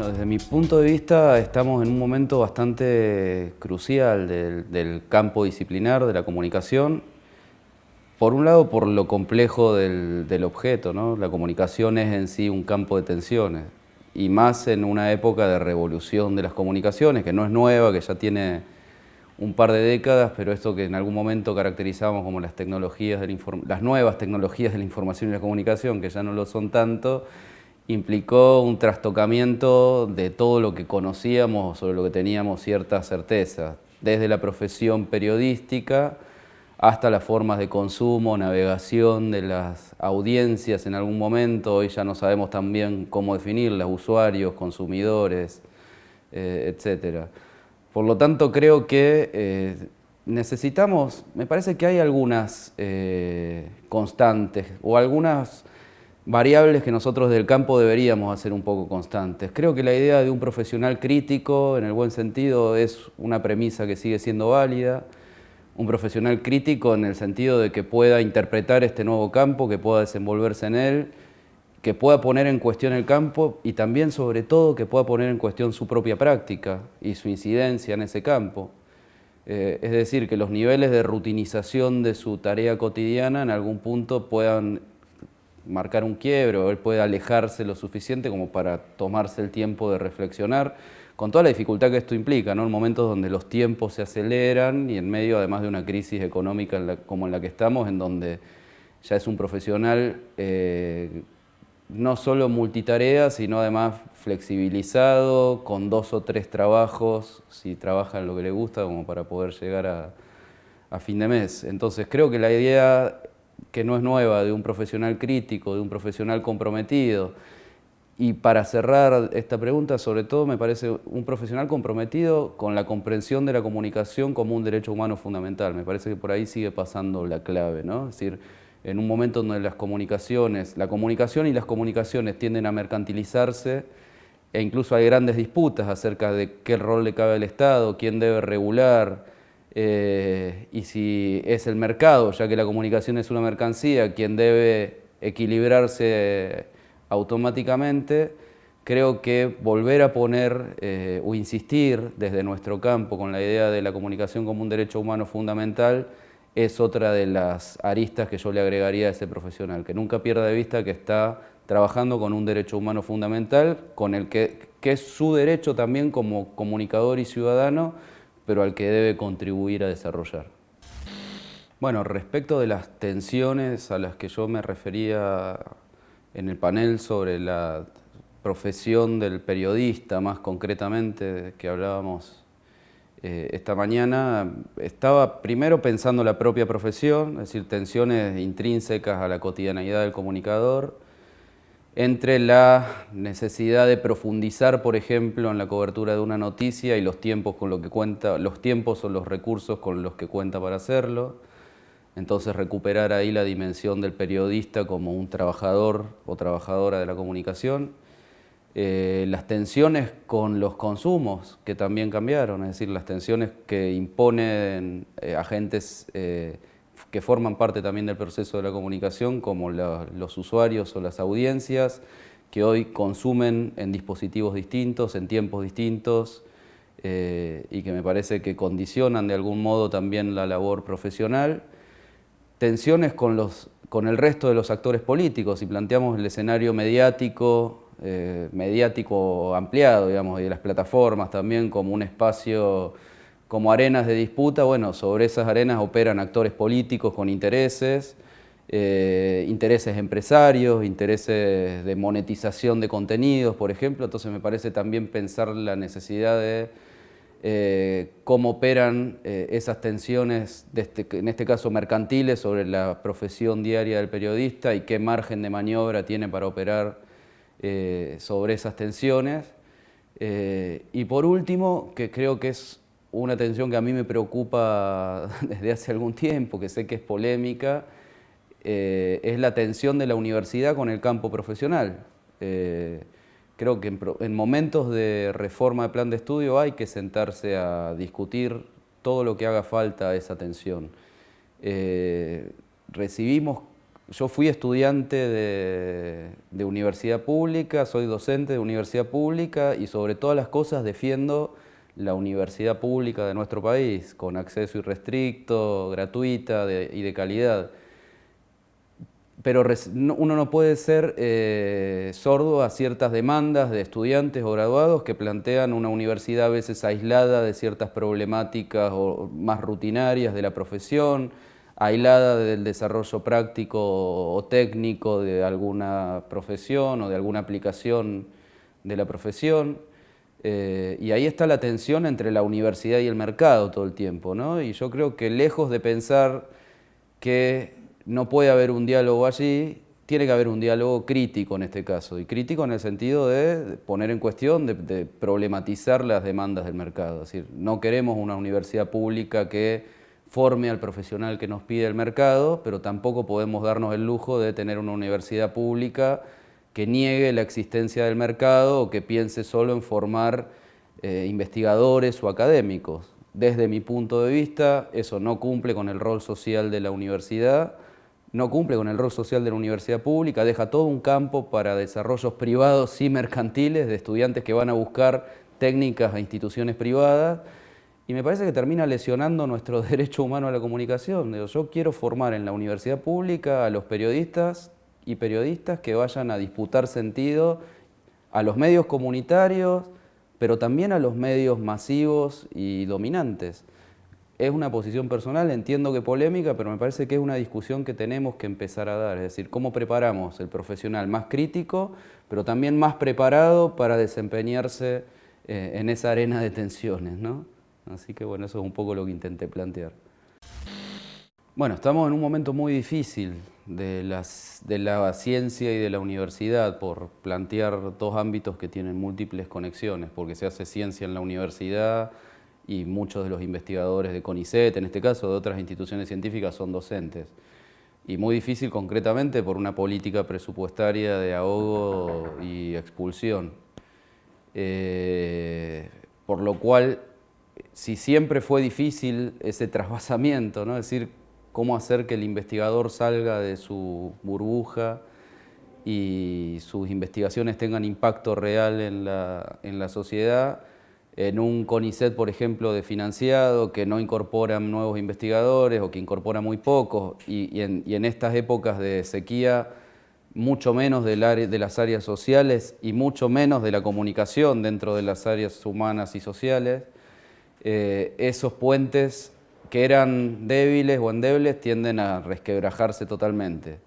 Bueno, desde mi punto de vista estamos en un momento bastante crucial del, campo disciplinar de la comunicación. Por un lado, por lo complejo del, del objeto, ¿no? La comunicación es en sí un campo de tensiones y más en una época de revolución de las comunicaciones, que no es nueva, que ya tiene un par de décadas, pero esto que en algún momento caracterizamos como las, tecnologías las nuevas tecnologías de la información y la comunicación, que ya no lo son tanto, implicó un trastocamiento de todo lo que conocíamos, sobre lo que teníamos cierta certeza, desde la profesión periodística hasta las formas de consumo, navegación de las audiencias en algún momento, hoy ya no sabemos también cómo definirlas, usuarios, consumidores, eh, etc. Por lo tanto, creo que eh, necesitamos, me parece que hay algunas eh, constantes o algunas variables que nosotros del campo deberíamos hacer un poco constantes. Creo que la idea de un profesional crítico, en el buen sentido, es una premisa que sigue siendo válida, un profesional crítico en el sentido de que pueda interpretar este nuevo campo, que pueda desenvolverse en él, que pueda poner en cuestión el campo y también, sobre todo, que pueda poner en cuestión su propia práctica y su incidencia en ese campo. Eh, es decir, que los niveles de rutinización de su tarea cotidiana en algún punto puedan marcar un quiebre o él pueda alejarse lo suficiente como para tomarse el tiempo de reflexionar con toda la dificultad que esto implica, ¿no? en momentos donde los tiempos se aceleran y en medio además de una crisis económica como en la que estamos, en donde ya es un profesional eh, no solo multitarea, sino además flexibilizado, con dos o tres trabajos, si trabaja en lo que le gusta, como para poder llegar a, a fin de mes. Entonces creo que la idea que no es nueva de un profesional crítico, de un profesional comprometido, y para cerrar esta pregunta, sobre todo me parece un profesional comprometido con la comprensión de la comunicación como un derecho humano fundamental. Me parece que por ahí sigue pasando la clave, ¿no? Es decir, en un momento donde las comunicaciones, la comunicación y las comunicaciones tienden a mercantilizarse e incluso hay grandes disputas acerca de qué rol le cabe al Estado, quién debe regular eh, y si es el mercado, ya que la comunicación es una mercancía, quien debe equilibrarse automáticamente, creo que volver a poner eh, o insistir desde nuestro campo con la idea de la comunicación como un derecho humano fundamental es otra de las aristas que yo le agregaría a ese profesional, que nunca pierda de vista que está trabajando con un derecho humano fundamental, con el que, que es su derecho también como comunicador y ciudadano, pero al que debe contribuir a desarrollar. Bueno, respecto de las tensiones a las que yo me refería en el panel sobre la profesión del periodista, más concretamente, que hablábamos eh, esta mañana, estaba primero pensando la propia profesión, es decir, tensiones intrínsecas a la cotidianeidad del comunicador, entre la necesidad de profundizar, por ejemplo, en la cobertura de una noticia y los tiempos con lo que cuenta, los tiempos o los recursos con los que cuenta para hacerlo, entonces recuperar ahí la dimensión del periodista como un trabajador o trabajadora de la comunicación. Eh, las tensiones con los consumos, que también cambiaron, es decir, las tensiones que imponen eh, agentes eh, que forman parte también del proceso de la comunicación, como los usuarios o las audiencias, que hoy consumen en dispositivos distintos, en tiempos distintos, y que me parece que condicionan de algún modo también la labor profesional. Tensiones con, los, con el resto de los actores políticos. Y planteamos el escenario mediático, eh, mediático ampliado, digamos, y de las plataformas también como un espacio, como arenas de disputa, bueno, sobre esas arenas operan actores políticos con intereses, eh, intereses empresarios, intereses de monetización de contenidos, por ejemplo, entonces me parece también pensar la necesidad de eh, cómo operan eh, esas tensiones, este, en este caso mercantiles, sobre la profesión diaria del periodista y qué margen de maniobra tiene para operar sobre esas tensiones. y por último, que creo que es una tensión que a mí me preocupa desde hace algún tiempo, que sé que es polémica, es la tensión de la universidad con el campo profesional creo que en, momentos de reforma de plan de estudio hay que sentarse a discutir todo lo que haga falta a esa atención. Eh, recibimos yo fui estudiante de, universidad pública, soy docente de universidad pública y sobre todas las cosas defiendo la universidad pública de nuestro país, con acceso irrestricto, gratuita y de calidad. Pero uno no puede ser eh, sordo a ciertas demandas de estudiantes o graduados que plantean una universidad a veces aislada de ciertas problemáticas o más rutinarias de la profesión, aislada del desarrollo práctico o técnico de alguna profesión o de alguna aplicación de la profesión. Eh, y ahí está la tensión entre la universidad y el mercado todo el tiempo. ¿no? Y yo creo que lejos de pensar que no puede haber un diálogo allí, tiene que haber un diálogo crítico en este caso, y crítico en el sentido de poner en cuestión, de, de problematizar las demandas del mercado. Es decir, no queremos una universidad pública que forme al profesional que nos pide el mercado, pero tampoco podemos darnos el lujo de tener una universidad pública que niegue la existencia del mercado o que piense solo en formar eh, investigadores o académicos. Desde mi punto de vista, eso no cumple con el rol social de la universidad, no cumple con el rol social de la universidad pública, deja todo un campo para desarrollos privados y mercantiles de estudiantes que van a buscar técnicas a instituciones privadas y me parece que termina lesionando nuestro derecho humano a la comunicación. Yo quiero formar en la universidad pública a los periodistas y periodistas que vayan a disputar sentido a los medios comunitarios, pero también a los medios masivos y dominantes. Es una posición personal, entiendo que polémica, pero me parece que es una discusión que tenemos que empezar a dar. Es decir, cómo preparamos el profesional más crítico, pero también más preparado para desempeñarse eh, en esa arena de tensiones. ¿no? Así que bueno, eso es un poco lo que intenté plantear. Bueno, estamos en un momento muy difícil de, la ciencia y de la universidad por plantear dos ámbitos que tienen múltiples conexiones, porque se hace ciencia en la universidad y muchos de los investigadores de CONICET, en este caso de otras instituciones científicas, son docentes. Y muy difícil concretamente por una política presupuestaria de ahogo y expulsión. Eh, por lo cual si siempre fue difícil ese trasvasamiento, ¿no? es decir, cómo hacer que el investigador salga de su burbuja y sus investigaciones tengan impacto real en la, sociedad, en un CONICET, por ejemplo, de financiado, que no incorpora nuevos investigadores o que incorpora muy pocos, y, en, estas épocas de sequía, mucho menos de las áreas sociales y mucho menos de la comunicación dentro de las áreas humanas y sociales, eh, esos puentes que eran débiles o endebles tienden a resquebrajarse totalmente.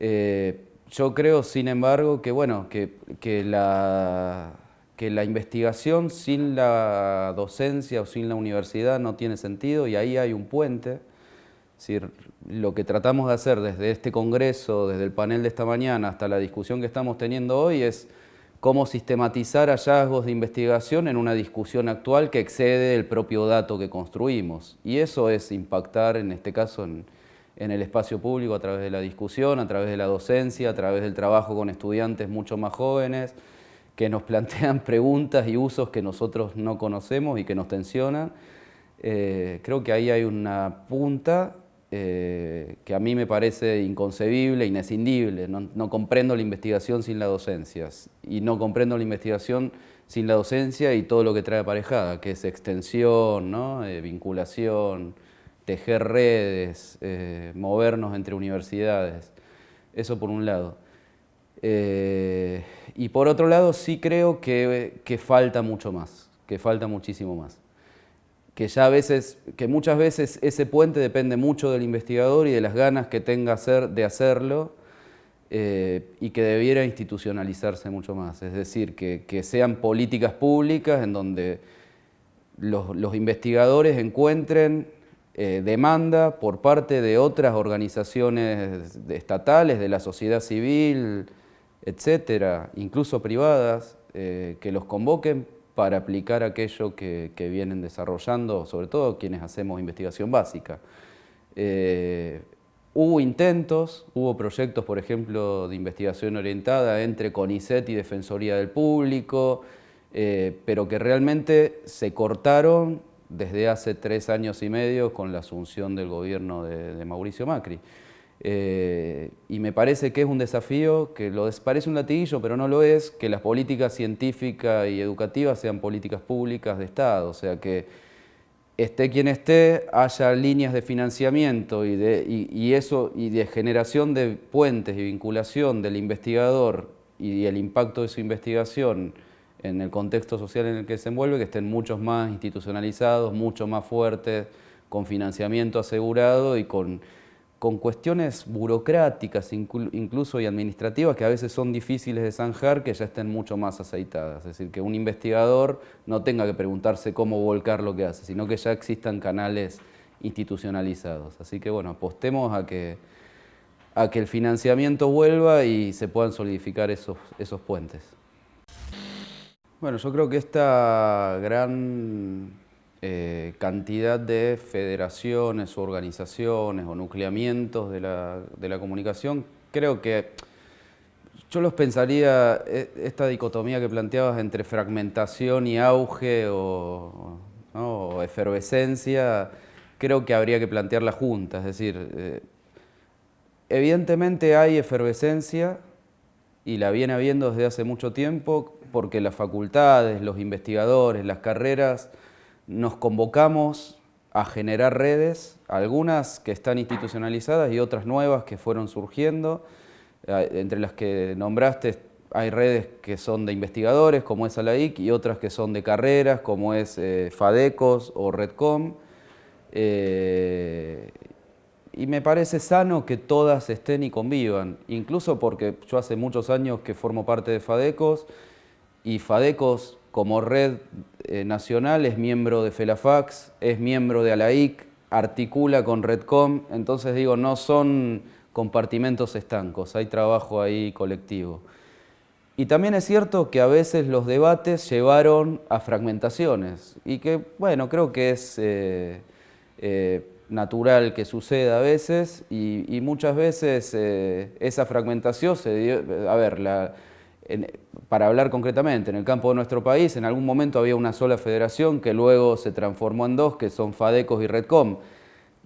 Eh, yo creo, sin embargo, que, bueno, que, que, la, que la investigación sin la docencia o sin la universidad no tiene sentido y ahí hay un puente. Es decir, lo que tratamos de hacer desde este congreso, desde el panel de esta mañana hasta la discusión que estamos teniendo hoy es cómo sistematizar hallazgos de investigación en una discusión actual que excede el propio dato que construimos. Y eso es impactar, en este caso, en, el espacio público a través de la discusión, a través de la docencia, a través del trabajo con estudiantes mucho más jóvenes, que nos plantean preguntas y usos que nosotros no conocemos y que nos tensionan. Eh, creo que ahí hay una punta eh, que a mí me parece inconcebible, inescindible. No, comprendo la investigación sin la docencia y no comprendo la investigación sin la docencia y todo lo que trae aparejada, que es extensión, eh, vinculación, tejer redes, eh, movernos entre universidades. Eso por un lado. y por otro lado sí creo que falta mucho más, que falta muchísimo más que ya a veces, que muchas veces ese puente depende mucho del investigador y de las ganas que tenga de hacerlo eh, y que debiera institucionalizarse mucho más. Es decir, que, sean políticas públicas en donde los, investigadores encuentren eh, demanda por parte de otras organizaciones estatales, de la sociedad civil, etcétera, incluso privadas, eh, que los convoquen para aplicar aquello que, vienen desarrollando, sobre todo quienes hacemos investigación básica. Eh, hubo intentos, hubo proyectos, por ejemplo, de investigación orientada entre CONICET y Defensoría del Público, eh, pero que realmente se cortaron desde hace tres años y medio con la asunción del gobierno de, Mauricio Macri. Eh, y me parece que es un desafío, que lo parece un latiguillo, pero no lo es, que las políticas científicas y educativas sean políticas públicas de Estado, o sea que esté quien esté, haya líneas de financiamiento y de, eso, y de generación de puentes y vinculación del investigador y el impacto de su investigación en el contexto social en el que se envuelve, que estén muchos más institucionalizados, mucho más fuertes, con financiamiento asegurado y con, con cuestiones burocráticas incluso y administrativas que a veces son difíciles de zanjar, que ya estén mucho más aceitadas. Es decir, que un investigador no tenga que preguntarse cómo volcar lo que hace, sino que ya existan canales institucionalizados. Así que bueno, apostemos a que, a que el financiamiento vuelva y se puedan solidificar esos, esos puentes. Bueno, yo creo que esta gran eh, cantidad de federaciones organizaciones o nucleamientos de la, comunicación, creo que yo los pensaría, e, esta dicotomía que planteabas entre fragmentación y auge o, efervescencia, creo que habría que plantearla juntas, es decir, eh, evidentemente hay efervescencia y la viene habiendo desde hace mucho tiempo porque las facultades, los investigadores, las carreras nos convocamos a generar redes, algunas que están institucionalizadas y otras nuevas que fueron surgiendo. Eh, entre las que nombraste hay redes que son de investigadores, como es ALAIC, y otras que son de carreras, como es eh, FADECOS o REDCOM. Eh, y me parece sano que todas estén y convivan, incluso porque yo hace muchos años que formo parte de FADECOS, y FADECOS como red eh, nacional es miembro de FELAFAX, es miembro de ALAIC, articula con REDCOM, entonces digo, no son compartimentos estancos, hay trabajo ahí colectivo. Y también es cierto que a veces los debates llevaron a fragmentaciones y que, bueno, creo que es eh, eh, natural que suceda a veces y, muchas veces esa fragmentación se dio, a ver, la, para hablar concretamente, en el campo de nuestro país, en algún momento había una sola federación que luego se transformó en dos, que son FADECOS y REDCOM.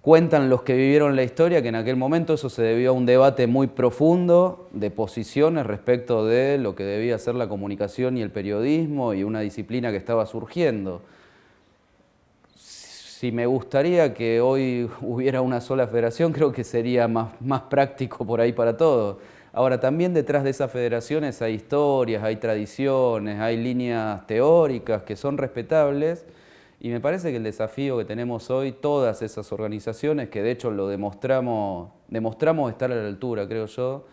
Cuentan los que vivieron la historia que en aquel momento eso se debió a un debate muy profundo de posiciones respecto de lo que debía ser la comunicación y el periodismo y una disciplina que estaba surgiendo. Si me gustaría que hoy hubiera una sola federación, creo que sería más, más práctico por ahí para todos Ahora, también detrás de esas federaciones hay historias, hay tradiciones, hay líneas teóricas que son respetables y me parece que el desafío que tenemos hoy, todas esas organizaciones, que de hecho lo demostramos, demostramos estar a la altura, creo yo,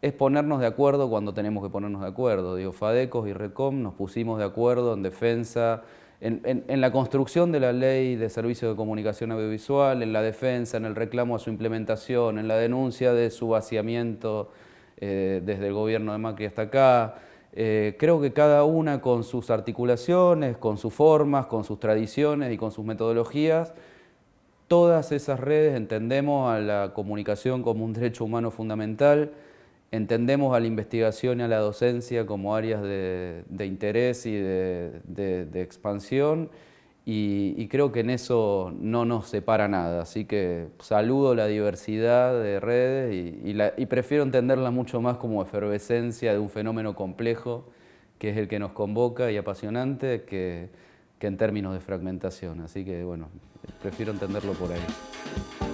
es ponernos de acuerdo cuando tenemos que ponernos de acuerdo. Digo, FADECOS y RECOM nos pusimos de acuerdo en defensa, en, en, la construcción de la ley de servicios de comunicación audiovisual, en la defensa, en el reclamo a su implementación, en la denuncia de su vaciamiento eh, desde el gobierno de Macri hasta acá. Eh, creo que cada una con sus articulaciones, con sus formas, con sus tradiciones y con sus metodologías, todas esas redes entendemos a la comunicación como un derecho humano fundamental, entendemos a la investigación y a la docencia como áreas de, interés y de expansión y, creo que en eso no nos separa nada, así que saludo la diversidad de redes y, prefiero entenderla mucho más como efervescencia de un fenómeno complejo que es el que nos convoca y apasionante que, que en términos de fragmentación, así que bueno, prefiero entenderlo por ahí.